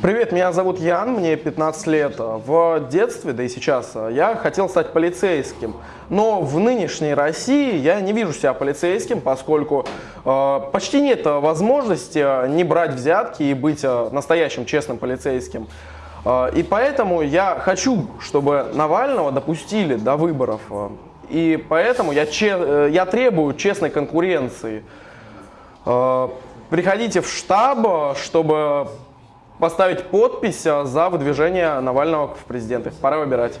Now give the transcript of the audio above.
Привет, меня зовут Ян, мне 15 лет. В детстве, да и сейчас, я хотел стать полицейским. Но в нынешней России я не вижу себя полицейским, поскольку э, почти нет возможности не брать взятки и быть э, настоящим честным полицейским. Э, и поэтому я хочу, чтобы Навального допустили до выборов. И поэтому я, че, э, я требую честной конкуренции. Э, приходите в штаб, чтобы поставить подпись за выдвижение Навального в президенты. Пора выбирать.